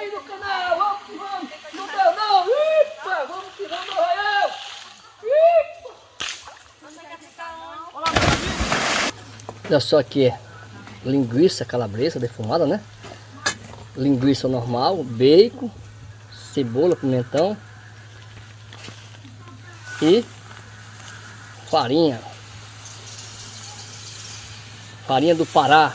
aí no canal. Vamos que vamos. Não deu não. Ipa, vamos que vamos, Arraial. Olha só aqui, linguiça calabresa defumada, né? Linguiça normal, bacon, cebola, pimentão e farinha. Farinha do Pará.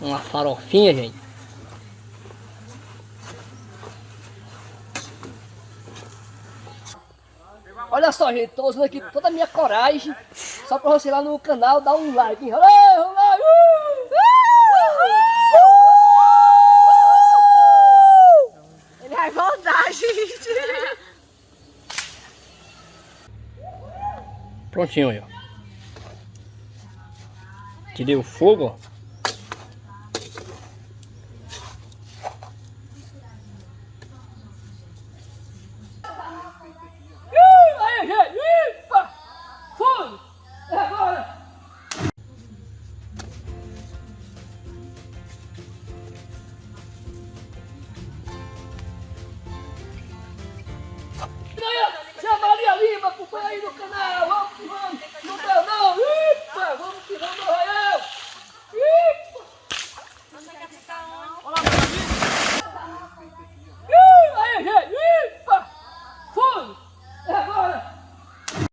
Uma farofinha, gente. Olha só, gente, tô usando aqui toda a minha coragem só pra você lá no canal dar um like. Olha, Ele vai voltar, gente. Prontinho aí, ó. Tirei o fogo, ó. E aí, ó, Tia Maria Lima,